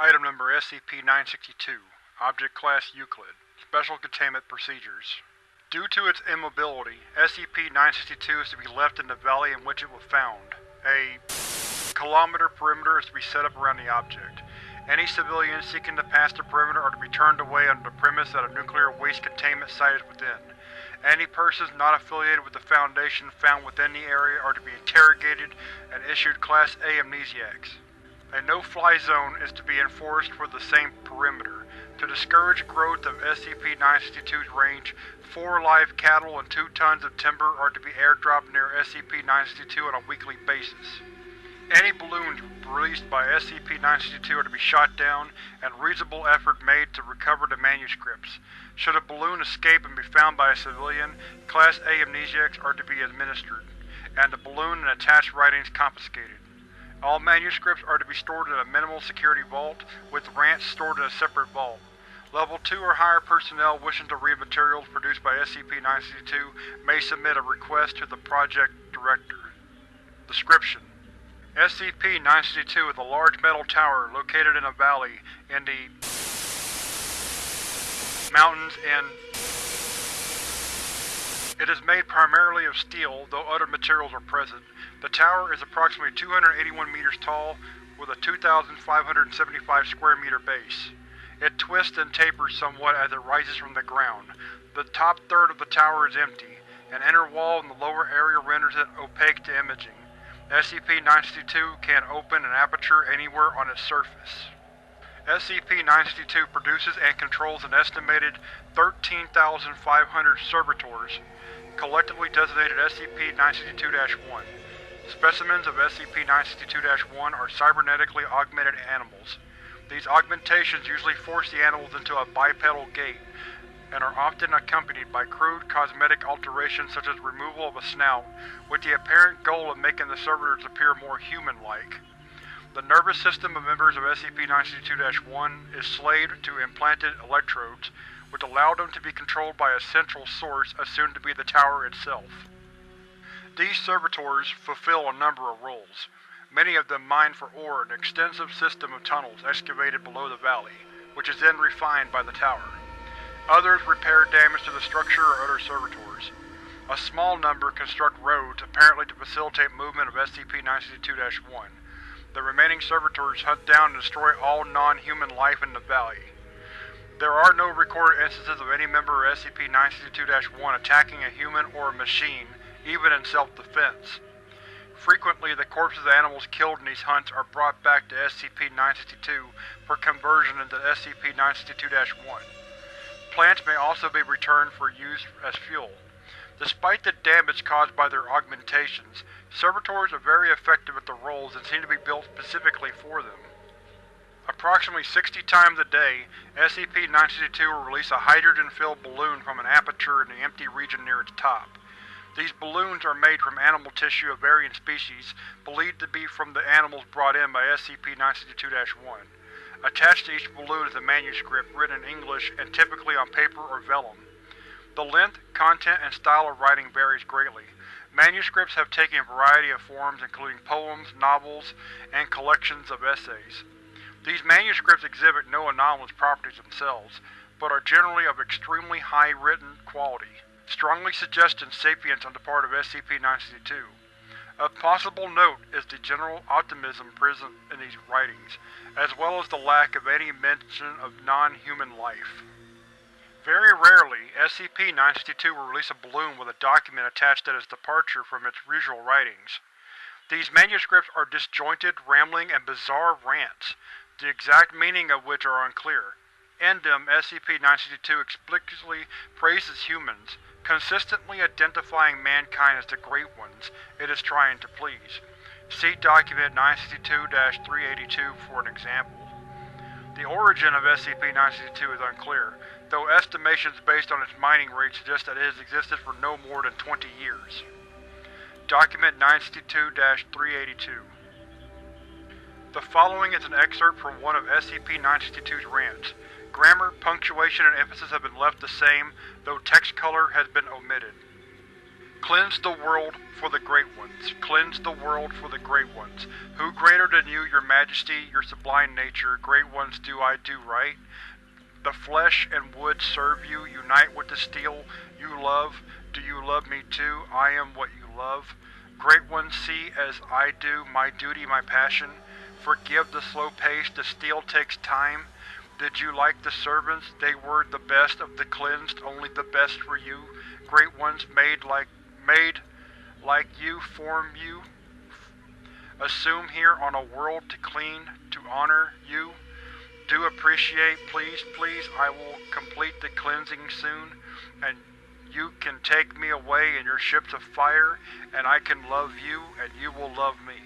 Item number SCP-962 Object Class Euclid Special Containment Procedures Due to its immobility, SCP-962 is to be left in the valley in which it was found. A kilometer perimeter is to be set up around the object. Any civilians seeking to pass the perimeter are to be turned away under the premise that a nuclear waste containment site is within. Any persons not affiliated with the Foundation found within the area are to be interrogated and issued Class A amnesiacs. A no-fly zone is to be enforced for the same perimeter. To discourage growth of SCP-962's range, four live cattle and two tons of timber are to be airdropped near SCP-962 on a weekly basis. Any balloons released by SCP-962 are to be shot down, and reasonable effort made to recover the manuscripts. Should a balloon escape and be found by a civilian, Class A amnesiacs are to be administered, and the balloon and attached writings confiscated. All manuscripts are to be stored in a minimal security vault, with rants stored in a separate vault. Level 2 or higher personnel wishing to read materials produced by SCP-962 may submit a request to the Project Director. Description: SCP-962 is a large metal tower located in a valley in the mountains in It is made primarily of steel, though other materials are present. The tower is approximately 281 meters tall, with a 2,575 square meter base. It twists and tapers somewhat as it rises from the ground. The top third of the tower is empty. An inner wall in the lower area renders it opaque to imaging. SCP-962 can open an aperture anywhere on its surface. SCP-962 produces and controls an estimated 13,500 servitors, collectively designated SCP-962-1. Specimens of SCP-962-1 are cybernetically augmented animals. These augmentations usually force the animals into a bipedal gait, and are often accompanied by crude cosmetic alterations such as removal of a snout, with the apparent goal of making the servitors appear more human-like. The nervous system of members of SCP-962-1 is slaved to implanted electrodes, which allow them to be controlled by a central source assumed to be the tower itself. These servitors fulfill a number of roles. Many of them mine for ore an extensive system of tunnels excavated below the valley, which is then refined by the tower. Others repair damage to the structure or other servitors. A small number construct roads, apparently to facilitate movement of SCP-962-1. The remaining servitors hunt down and destroy all non-human life in the valley. There are no recorded instances of any member of SCP-962-1 attacking a human or a machine, even in self-defense. Frequently, the corpses of animals killed in these hunts are brought back to SCP-962 for conversion into SCP-962-1. Plants may also be returned for use as fuel. Despite the damage caused by their augmentations, servitors are very effective at their roles and seem to be built specifically for them. Approximately 60 times a day, SCP-962 will release a hydrogen-filled balloon from an aperture in the empty region near its top. These balloons are made from animal tissue of varying species, believed to be from the animals brought in by SCP-962-1. Attached to each balloon is a manuscript written in English and typically on paper or vellum. The length, content, and style of writing varies greatly. Manuscripts have taken a variety of forms including poems, novels, and collections of essays. These manuscripts exhibit no anomalous properties themselves, but are generally of extremely high written quality, strongly suggesting sapience on the part of SCP-962. Of possible note is the general optimism present in these writings, as well as the lack of any mention of non-human life. Very rarely, SCP-962 will release a balloon with a document attached at its departure from its usual writings. These manuscripts are disjointed, rambling, and bizarre rants, the exact meaning of which are unclear. In them, SCP-962 explicitly praises humans, consistently identifying mankind as the Great Ones it is trying to please. See Document 962-382 for an example. The origin of SCP-962 is unclear, though estimations based on its mining rate suggest that it has existed for no more than 20 years. Document 962-382 The following is an excerpt from one of SCP-962's rants. Grammar, punctuation, and emphasis have been left the same, though text color has been omitted. Cleanse the world for the Great Ones. Cleanse the world for the Great Ones. Who greater than you, your majesty, your sublime nature, Great Ones, do I do right? The flesh and wood serve you, unite with the steel you love. Do you love me too? I am what you love. Great Ones, see as I do, my duty, my passion. Forgive the slow pace, the steel takes time. Did you like the servants? They were the best of the cleansed, only the best for you. Great Ones made like made like you form you. Assume here on a world to clean, to honor you. Do appreciate, please, please, I will complete the cleansing soon, and you can take me away in your ships of fire, and I can love you, and you will love me.